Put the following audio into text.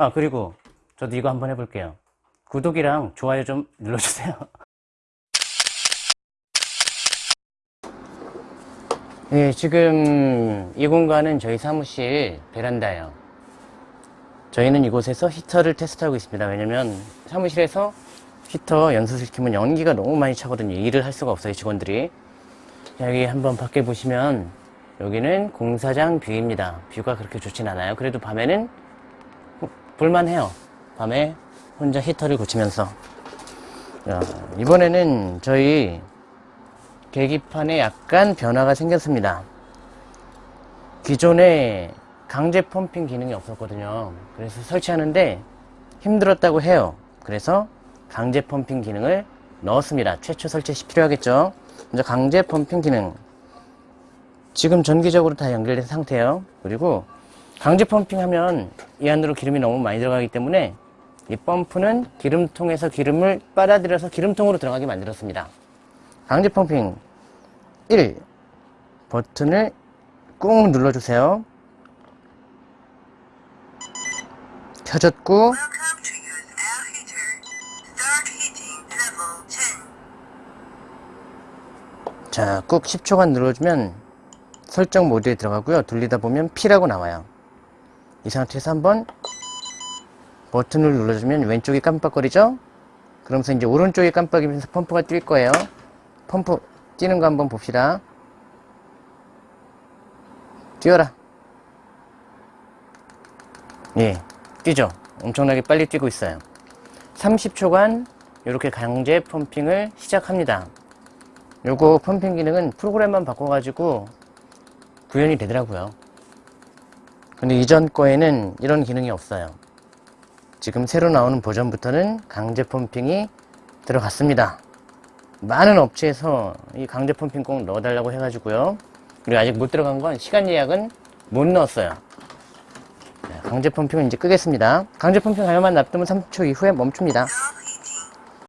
아 그리고 저도 이거 한번 해볼게요. 구독이랑 좋아요 좀 눌러주세요. 네 지금 이 공간은 저희 사무실 베란다예요. 저희는 이곳에서 히터를 테스트하고 있습니다. 왜냐면 사무실에서 히터 연소시키면 연기가 너무 많이 차거든요. 일을 할 수가 없어요 직원들이. 여기 한번 밖에 보시면 여기는 공사장 view입니다. view가 그렇게 좋진 않아요. 그래도 밤에는 볼만해요. 밤에 혼자 히터를 고치면서. 자, 이번에는 저희 계기판에 약간 변화가 생겼습니다. 기존에 강제 펌핑 기능이 없었거든요. 그래서 설치하는데 힘들었다고 해요. 그래서 강제 펌핑 기능을 넣었습니다. 최초 설치 시 필요하겠죠? 먼저 강제 펌핑 기능. 지금 전기적으로 다 연결된 상태예요. 그리고 강제 펌핑 하면 이 안으로 기름이 너무 많이 들어가기 때문에 이 펌프는 기름통에서 기름을 빨아들여서 기름통으로 들어가게 만들었습니다 강제 펌핑 1 버튼을 꾹 눌러주세요 켜졌고 Welcome to use air heater. Start heating level 10. 자, 꾹 10초간 눌러주면 설정 모드에 들어가고요. 돌리다 보면 P라고 나와요. 이 상태에서 한번 버튼을 눌러주면 왼쪽이 깜빡거리죠? 그러면서 이제 오른쪽이 깜빡이면서 펌프가 뛸 거예요. 펌프 뛰는 거 한번 봅시다. 뛰어라. 예, 뛰죠? 엄청나게 빨리 뛰고 있어요. 30초간 이렇게 강제 펌핑을 시작합니다. 요거 펌핑 기능은 프로그램만 바꿔가지고 구현이 되더라고요. 근데 이전 거에는 이런 기능이 없어요. 지금 새로 나오는 버전부터는 강제 펌핑이 들어갔습니다. 많은 업체에서 이 강제 펌핑 꼭 넣어달라고 해가지고요. 그리고 아직 못 들어간 건 시간 예약은 못 넣었어요. 네, 강제 펌핑은 이제 끄겠습니다. 강제 펌핑 하려면 놔두면 3초 이후에 멈춥니다.